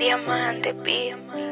Diamante, diamante.